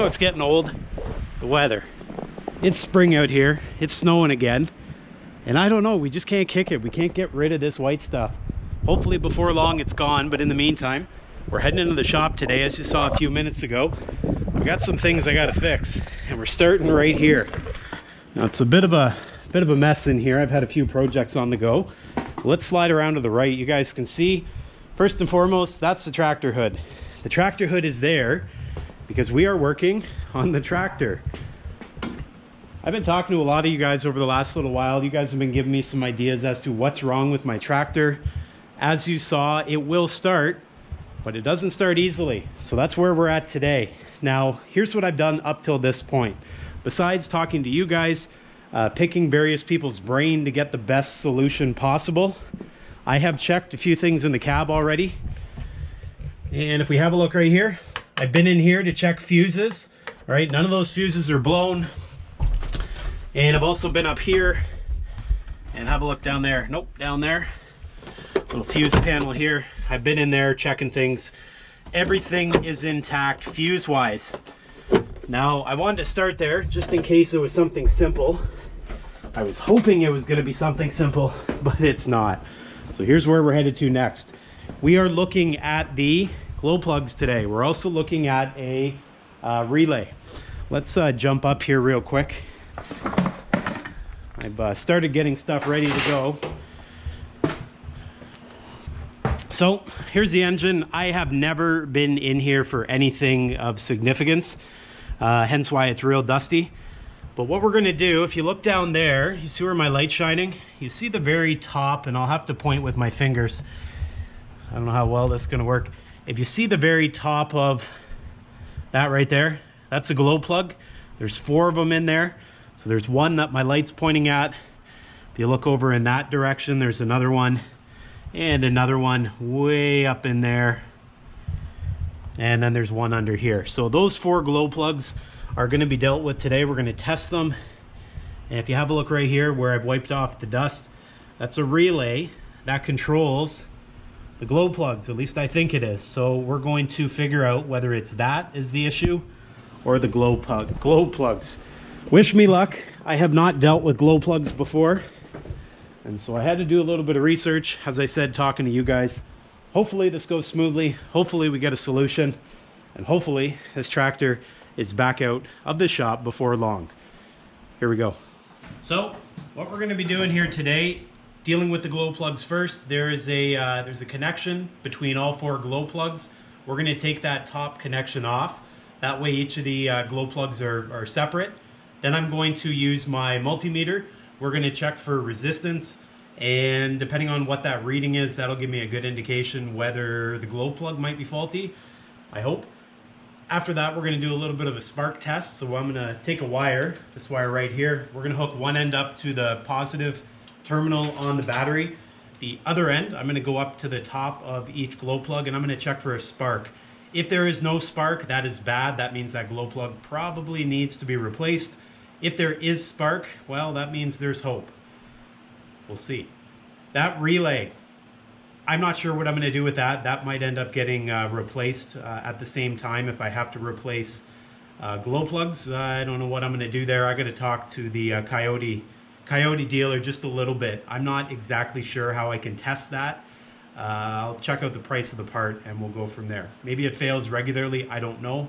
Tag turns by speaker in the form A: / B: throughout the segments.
A: Know it's getting old? The weather. It's spring out here. It's snowing again. And I don't know, we just can't kick it. We can't get rid of this white stuff. Hopefully before long it's gone, but in the meantime, we're heading into the shop today, as you saw a few minutes ago. I've got some things I gotta fix, and we're starting right here. Now it's a bit of a bit of a mess in here. I've had a few projects on the go. Let's slide around to the right. You guys can see, first and foremost, that's the tractor hood. The tractor hood is there because we are working on the tractor. I've been talking to a lot of you guys over the last little while. You guys have been giving me some ideas as to what's wrong with my tractor. As you saw, it will start, but it doesn't start easily. So that's where we're at today. Now, here's what I've done up till this point. Besides talking to you guys, uh, picking various people's brain to get the best solution possible, I have checked a few things in the cab already. And if we have a look right here, I've been in here to check fuses. All right, none of those fuses are blown. And I've also been up here and have a look down there. Nope, down there. Little fuse panel here. I've been in there checking things. Everything is intact fuse-wise. Now, I wanted to start there just in case it was something simple. I was hoping it was going to be something simple, but it's not. So here's where we're headed to next. We are looking at the glow plugs today. We're also looking at a uh, relay. Let's uh, jump up here real quick. I've uh, started getting stuff ready to go. So here's the engine. I have never been in here for anything of significance, uh, hence why it's real dusty. But what we're gonna do, if you look down there, you see where my light's shining? You see the very top, and I'll have to point with my fingers. I don't know how well this is gonna work. If you see the very top of that right there, that's a glow plug. There's four of them in there. So there's one that my light's pointing at. If you look over in that direction, there's another one and another one way up in there. And then there's one under here. So those four glow plugs are gonna be dealt with today. We're gonna test them. And if you have a look right here where I've wiped off the dust, that's a relay that controls the glow plugs. At least I think it is. So we're going to figure out whether it's that is the issue or the glow plug glow plugs. Wish me luck. I have not dealt with glow plugs before. And so I had to do a little bit of research, as I said, talking to you guys. Hopefully this goes smoothly. Hopefully we get a solution. And hopefully this tractor is back out of the shop before long. Here we go. So what we're gonna be doing here today, dealing with the glow plugs first, there is a, uh, there's a connection between all four glow plugs. We're gonna take that top connection off. That way each of the uh, glow plugs are, are separate. Then I'm going to use my multimeter. We're gonna check for resistance and depending on what that reading is, that'll give me a good indication whether the glow plug might be faulty, I hope. After that, we're gonna do a little bit of a spark test. So I'm gonna take a wire, this wire right here. We're gonna hook one end up to the positive terminal on the battery. The other end, I'm gonna go up to the top of each glow plug and I'm gonna check for a spark. If there is no spark, that is bad. That means that glow plug probably needs to be replaced. If there is spark, well, that means there's hope. We'll see. That relay, I'm not sure what I'm going to do with that. That might end up getting uh, replaced uh, at the same time if I have to replace uh, glow plugs. I don't know what I'm going to do there. I got to talk to the uh, Kioti Kioti dealer just a little bit. I'm not exactly sure how I can test that. Uh, I'll check out the price of the part and we'll go from there. Maybe it fails regularly. I don't know.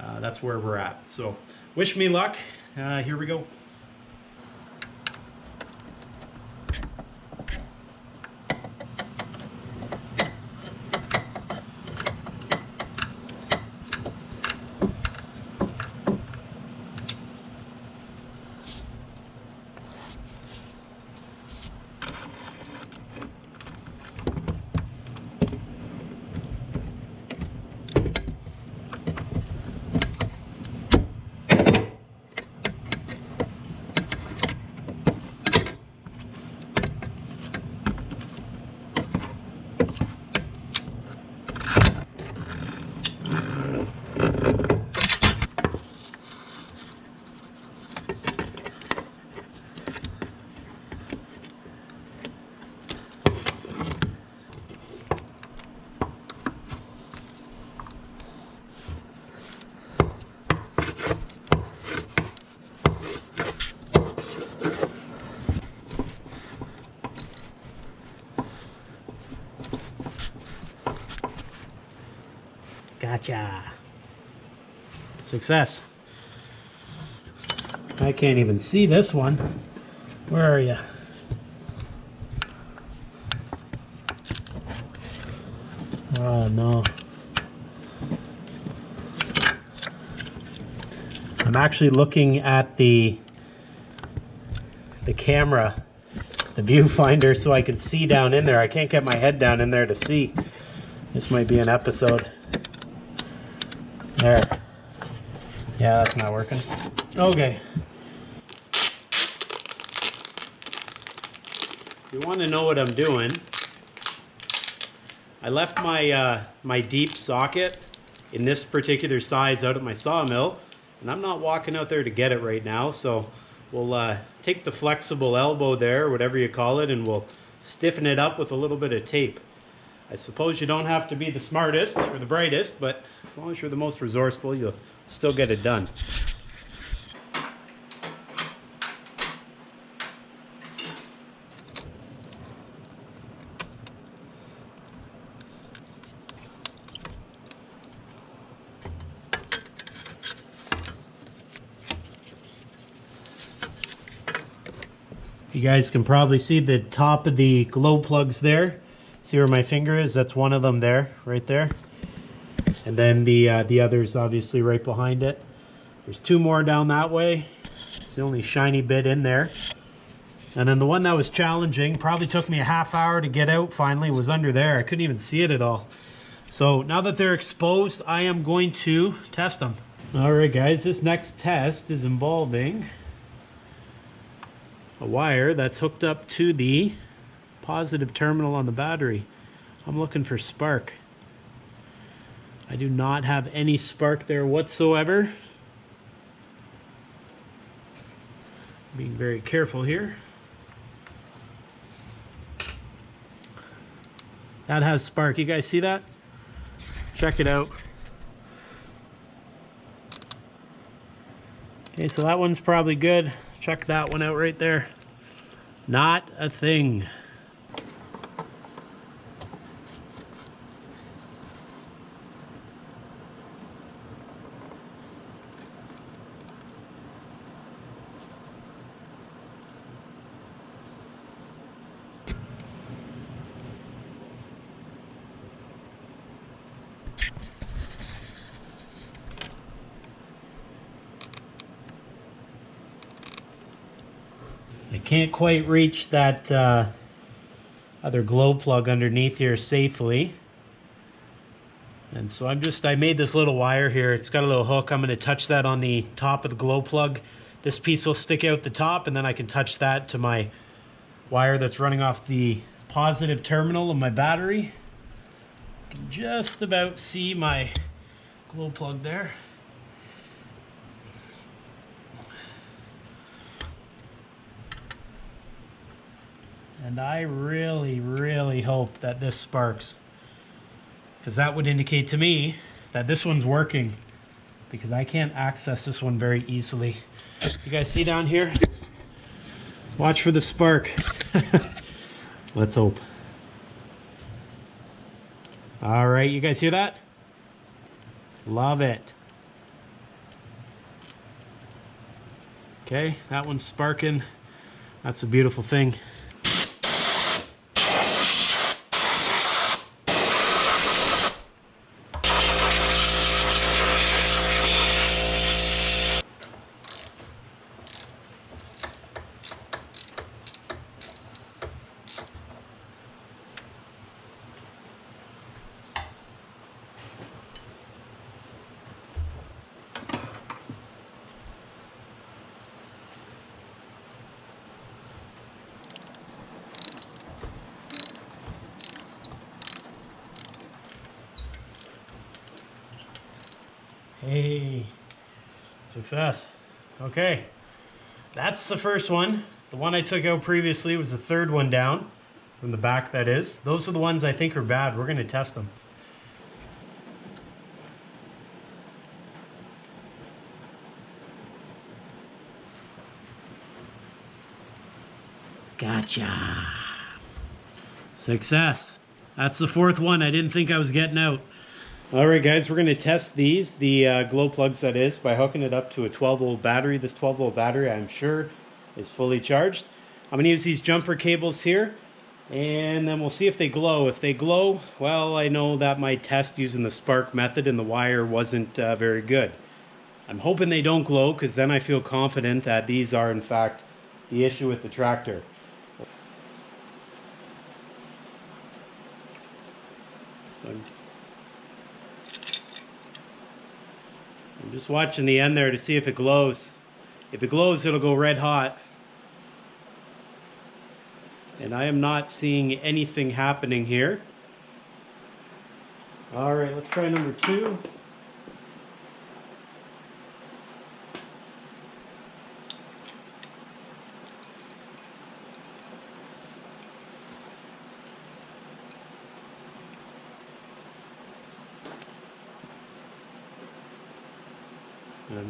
A: Uh, that's where we're at. So wish me luck. here we go. Gotcha. Success. I can't even see this one. Where are you? Oh no. I'm actually looking at the the camera, the viewfinder, so I can see down in there. I can't get my head down in there to see. This might be an episode. There. Yeah, that's not working. Okay. You want to know what I'm doing, I left my, uh, my deep socket in this particular size out at my sawmill, and I'm not walking out there to get it right now, so we'll uh, take the flexible elbow there, whatever you call it, and we'll stiffen it up with a little bit of tape. I suppose you don't have to be the smartest or the brightest, but as long as you're the most resourceful, you'll still get it done. You guys can probably see the top of the glow plugs there. See where my finger is? That's one of them there, right there. And then the uh, the is obviously right behind it. There's two more down that way. It's the only shiny bit in there. And then the one that was challenging, probably took me a half hour to get out finally, was under there. I couldn't even see it at all. So now that they're exposed, I am going to test them. All right, guys, this next test is involving a wire that's hooked up to the positive terminal on the battery. I'm looking for spark. I do not have any spark there whatsoever. Being very careful here. That has spark. You guys see that? Check it out. Okay, so that one's probably good. Check that one out right there. Not a thing. Can't quite reach that uh, other glow plug underneath here safely. And so I'm just, I made this little wire here. It's got a little hook. I'm going to touch that on the top of the glow plug. This piece will stick out the top and then I can touch that to my wire that's running off the positive terminal of my battery. Can just about see my glow plug there. And I really, really hope that this sparks. Because that would indicate to me that this one's working. Because I can't access this one very easily. You guys see down here? Watch for the spark. Let's hope. All right, you guys hear that? Love it. Okay, that one's sparking. That's a beautiful thing. Hey, success. Okay, that's the first one. The one I took out previously was the third one down, from the back that is. Those are the ones I think are bad. We're gonna test them. Gotcha. Success. That's the fourth one I didn't think I was getting out. All right, guys, we're going to test these, the uh, glow plugs that is, by hooking it up to a 12 volt battery. This 12 volt battery, I'm sure, is fully charged. I'm going to use these jumper cables here, and then we'll see if they glow. If they glow, well, I know that my test using the spark method and the wire wasn't uh, very good. I'm hoping they don't glow, because then I feel confident that these are, in fact, the issue with the tractor. So I'm just watching the end there to see if it glows. If it glows, it'll go red hot. And I am not seeing anything happening here. All right, let's try number two.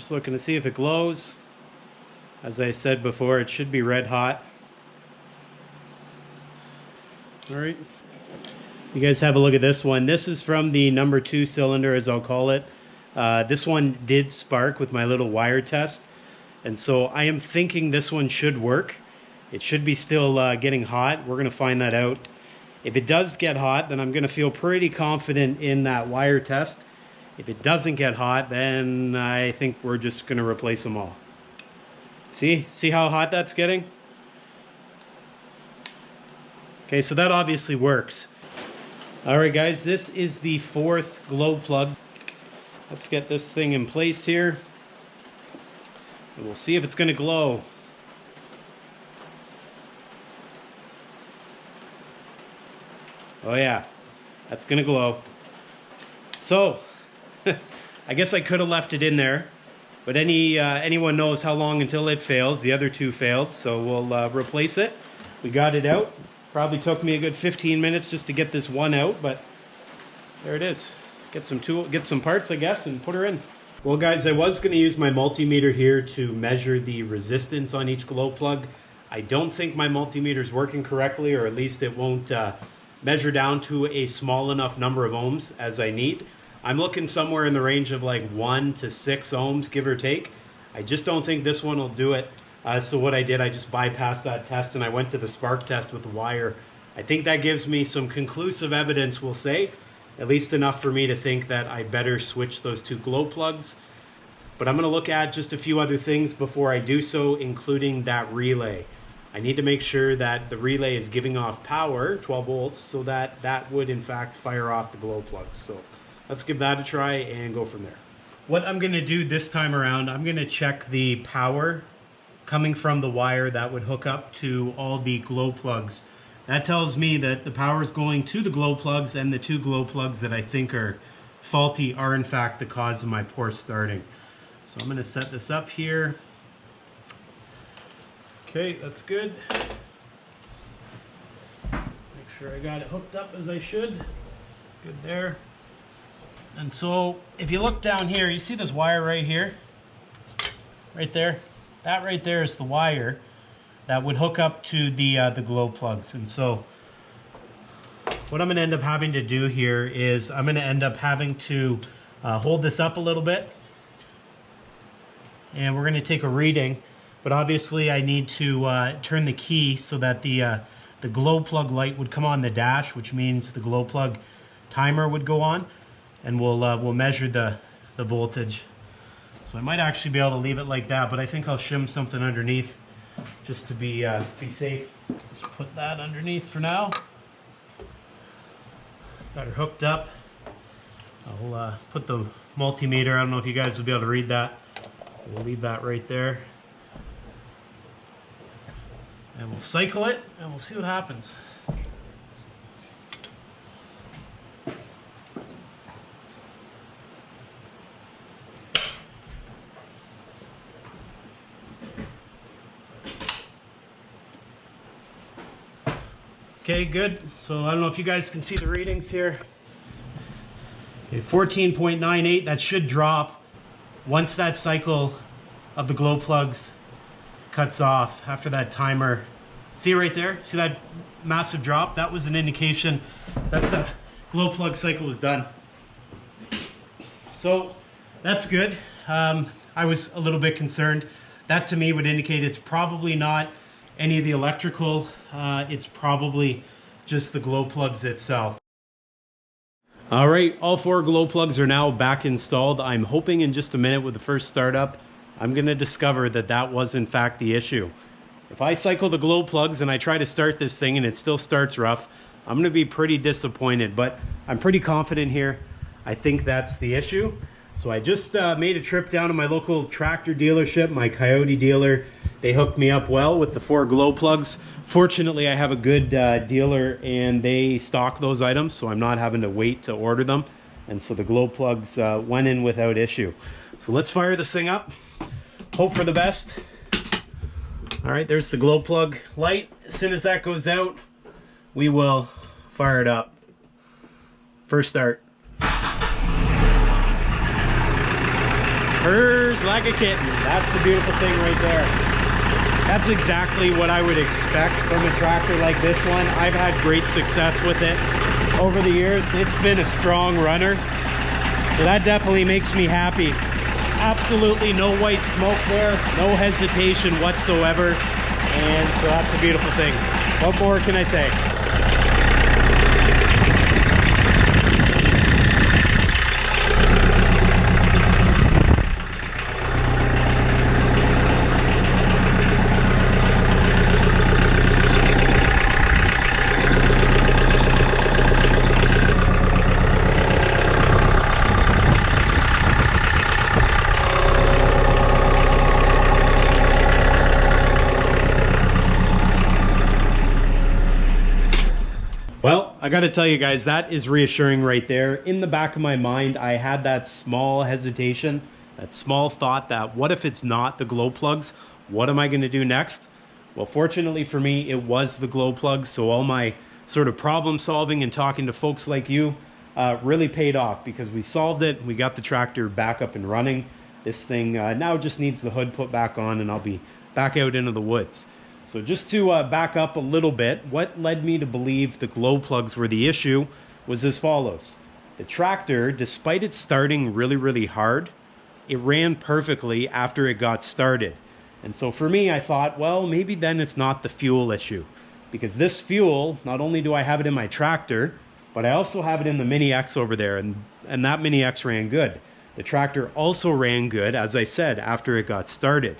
A: Just looking to see if it glows. As I said before, it should be red hot. All right. You guys have a look at this one. This is from the number two cylinder, as I'll call it. Uh, this one did spark with my little wire test. And so I am thinking this one should work. It should be still uh, getting hot. We're going to find that out. If it does get hot, then I'm going to feel pretty confident in that wire test. If it doesn't get hot, then I think we're just going to replace them all. See? See how hot that's getting? Okay, so that obviously works. All right, guys, this is the fourth glow plug. Let's get this thing in place here. And we'll see if it's going to glow. Oh yeah, that's going to glow. So, I guess I could have left it in there, but any uh, anyone knows how long until it fails. The other two failed, so we'll uh, replace it. We got it out. Probably took me a good 15 minutes just to get this one out, but there it is. Get some tool, get some parts, I guess, and put her in. Well, guys, I was going to use my multimeter here to measure the resistance on each glow plug. I don't think my multimeter is working correctly, or at least it won't uh, measure down to a small enough number of ohms as I need. I'm looking somewhere in the range of like one to six ohms, give or take. I just don't think this one will do it. Uh, so what I did, I just bypassed that test and I went to the spark test with the wire. I think that gives me some conclusive evidence, we'll say, at least enough for me to think that I better switch those two glow plugs. But I'm going to look at just a few other things before I do so, including that relay. I need to make sure that the relay is giving off power, 12 volts, so that that would in fact fire off the glow plugs. So let's give that a try and go from there. What I'm going to do this time around, I'm going to check the power coming from the wire that would hook up to all the glow plugs. That tells me that the power is going to the glow plugs and the two glow plugs that I think are faulty are in fact the cause of my poor starting. So I'm going to set this up here. Okay, that's good. Make sure I got it hooked up as I should. Good there. And so if you look down here, you see this wire right here? Right there? That right there is the wire that would hook up to the, uh, the glow plugs. And so what I'm going to end up having to do here is I'm going to end up having to uh, hold this up a little bit. And we're going to take a reading. But obviously I need to uh, turn the key so that the, uh, the glow plug light would come on the dash, which means the glow plug timer would go on and we'll uh, we'll measure the the voltage. So I might actually be able to leave it like that, but I think I'll shim something underneath just to be uh, be safe. Just put that underneath for now. Got her hooked up. I'll uh, put the multimeter. I don't know if you guys will be able to read that. We'll leave that right there. And we'll cycle it and we'll see what happens. Okay, good. So I don't know if you guys can see the readings here. Okay, 14.98, that should drop once that cycle of the glow plugs cuts off after that timer. See right there? See that massive drop? That was an indication that the glow plug cycle was done. so that's good. Um, I was a little bit concerned. That to me would indicate it's probably not any of the electrical. Uh, it's probably just the glow plugs itself. All right, all four glow plugs are now back installed. I'm hoping in just a minute with the first startup, I'm gonna discover that that was in fact the issue. If I cycle the glow plugs and I try to start this thing and it still starts rough, I'm gonna be pretty disappointed, but I'm pretty confident here. I think that's the issue. So I just uh, made a trip down to my local tractor dealership, my Kioti dealer. They hooked me up well with the four glow plugs. Fortunately, I have a good uh, dealer and they stock those items, so I'm not having to wait to order them. And so the glow plugs uh, went in without issue. So let's fire this thing up. Hope for the best. All right, there's the glow plug light. As soon as that goes out, we will fire it up. First start. Purrs like a kitten. That's the beautiful thing right there. That's exactly what I would expect from a tractor like this one. I've had great success with it over the years. It's been a strong runner. So that definitely makes me happy. Absolutely no white smoke there, no hesitation whatsoever. And so that's a beautiful thing. What more can I say? Well, I got to tell you guys, that is reassuring right there. In the back of my mind, I had that small hesitation, that small thought that what if it's not the glow plugs? What am I going to do next? Well, fortunately for me, it was the glow plugs. So all my sort of problem solving and talking to folks like you uh, really paid off because we solved it. We got the tractor back up and running. This thing uh, now just needs the hood put back on and I'll be back out into the woods. So just to uh, back up a little bit, what led me to believe the glow plugs were the issue was as follows. The tractor, despite it starting really, really hard, it ran perfectly after it got started. And so for me, I thought, well, maybe then it's not the fuel issue. Because this fuel, not only do I have it in my tractor, but I also have it in the Mini X over there, and, and that Mini X ran good. The tractor also ran good, as I said, after it got started.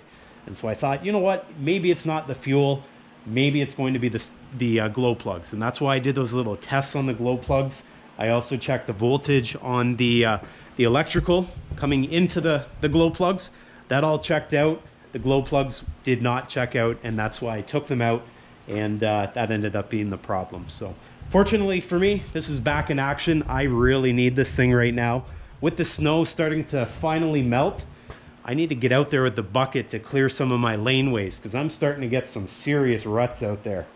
A: And so I thought, you know what, maybe it's not the fuel, maybe it's going to be the, the uh, glow plugs. And that's why I did those little tests on the glow plugs. I also checked the voltage on the, uh, the electrical coming into the, the glow plugs. That all checked out. The glow plugs did not check out, and that's why I took them out, and uh, that ended up being the problem. So fortunately for me, this is back in action. I really need this thing right now. With the snow starting to finally melt, I need to get out there with the bucket to clear some of my laneways because I'm starting to get some serious ruts out there.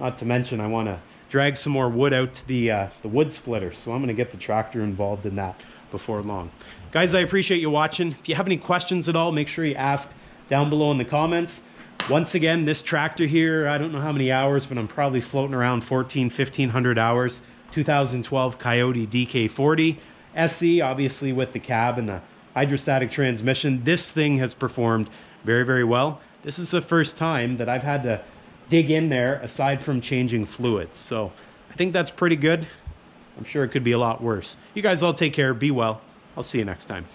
A: Not to mention I want to drag some more wood out to the, uh, the wood splitter. So I'm going to get the tractor involved in that before long. Guys, I appreciate you watching. If you have any questions at all, make sure you ask down below in the comments. Once again, this tractor here, I don't know how many hours, but I'm probably floating around 14, 1500 hours. 2012 Kioti DK40 SE, obviously with the cab and the hydrostatic transmission. This thing has performed very, very well. This is the first time that I've had to dig in there aside from changing fluids. So I think that's pretty good. I'm sure it could be a lot worse. You guys all take care. Be well. I'll see you next time.